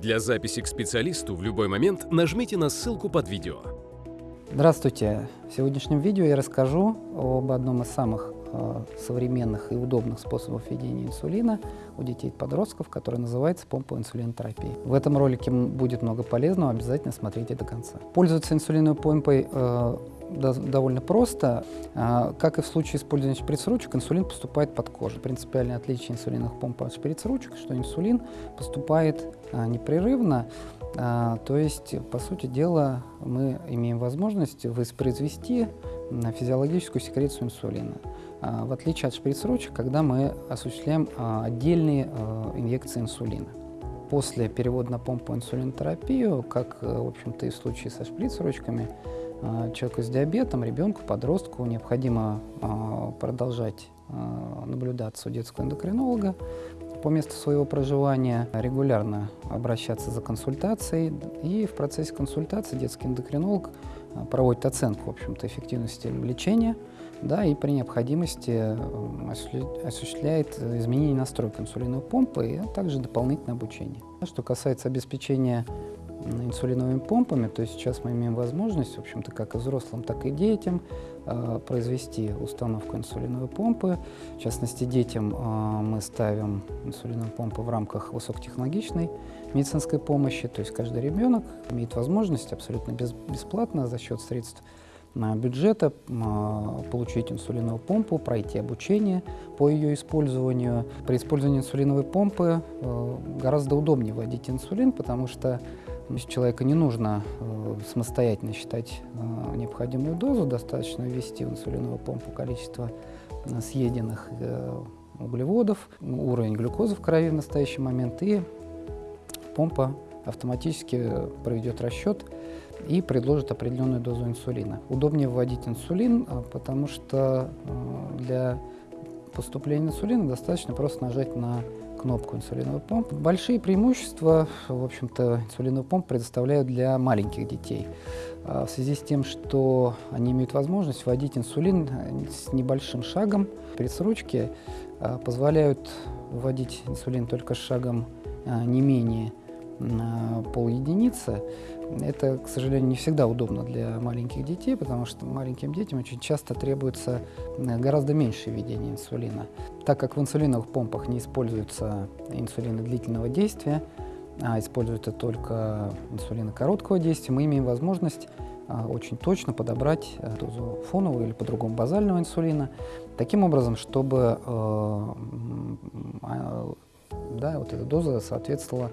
Для записи к специалисту в любой момент нажмите на ссылку под видео. Здравствуйте! В сегодняшнем видео я расскажу об одном из самых э, современных и удобных способов введения инсулина у детей и подростков, который называется помпа инсулинотерапии. В этом ролике будет много полезного, обязательно смотрите до конца. Пользоваться инсулиновой помпой э, довольно просто. А, как и в случае использования шприц-ручек, инсулин поступает под кожу. Принципиальное отличие инсулиновых помп от шприц-ручек, что инсулин поступает а, непрерывно, а, то есть, по сути дела, мы имеем возможность воспроизвести физиологическую секрецию инсулина. В отличие от шприц-ручек, когда мы осуществляем отдельные инъекции инсулина. После перевода на помпу инсулинотерапию, как, в общем-то, и в случае со шприц-ручками, человеку с диабетом, ребенку, подростку необходимо а, продолжать а, наблюдаться у детского эндокринолога по месту своего проживания, регулярно обращаться за консультацией. И в процессе консультации детский эндокринолог проводит оценку, в общем-то, эффективности лечения, да, и при необходимости осуществляет изменение настройки инсулиновой помпы, а также дополнительное обучение. Что касается обеспечения инсулиновыми помпами, то есть сейчас мы имеем возможность, в общем-то, как и взрослым, так и детям, э, произвести установку инсулиновой помпы. В частности, детям э, мы ставим инсулиновую помпу в рамках высокотехнологичной медицинской помощи, то есть каждый ребенок имеет возможность абсолютно без, бесплатно за счет средств бюджета получить инсулиновую помпу, пройти обучение по ее использованию. При использовании инсулиновой помпы э, гораздо удобнее вводить инсулин, потому что если человека не нужно э, самостоятельно считать э, необходимую дозу, достаточно ввести в инсулиновую помпу количество э, съеденных э, углеводов, уровень глюкозы в крови в настоящий момент, и помпа автоматически проведет расчет и предложит определенную дозу инсулина. Удобнее вводить инсулин, э, потому что э, для поступления инсулина достаточно просто нажать на кнопку инсулиновой помпы. Большие преимущества, в общем-то, инсулиновой помпы предоставляют для маленьких детей. А, в связи с тем, что они имеют возможность вводить инсулин с небольшим шагом, пресс-ручки а, позволяют вводить инсулин только с шагом а, не менее пол единицы. Это, к сожалению, не всегда удобно для маленьких детей, потому что маленьким детям очень часто требуется э, гораздо меньше введения инсулина. Так как в инсулиновых помпах не используются инсулины длительного действия, а используются только инсулины короткого действия, мы имеем возможность а, очень точно подобрать э, дозу фонового или по-другому базального инсулина, таким образом, чтобы э, да, вот эта доза соответствовала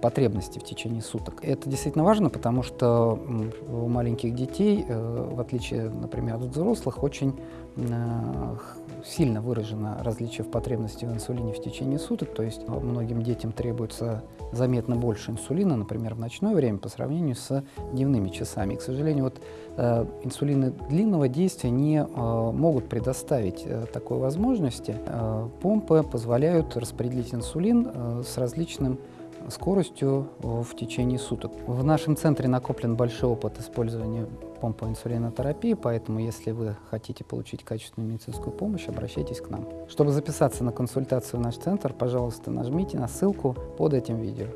потребности в течение суток. Это действительно важно, потому что у маленьких детей, э, в отличие, например, от взрослых, очень э, сильно выражено различие в потребности в инсулине в течение суток, то есть многим детям требуется заметно больше инсулина, например, в ночное время по сравнению с дневными часами. И, к сожалению, вот э, инсулины длинного действия не э, могут предоставить э, такой возможности. Э, помпы позволяют распределить инсулин э, с различным скоростью в течение суток. В нашем центре накоплен большой опыт использования помпы инсулинотерапии, поэтому если вы хотите получить качественную медицинскую помощь, обращайтесь к нам. Чтобы записаться на консультацию в наш центр, пожалуйста, нажмите на ссылку под этим видео.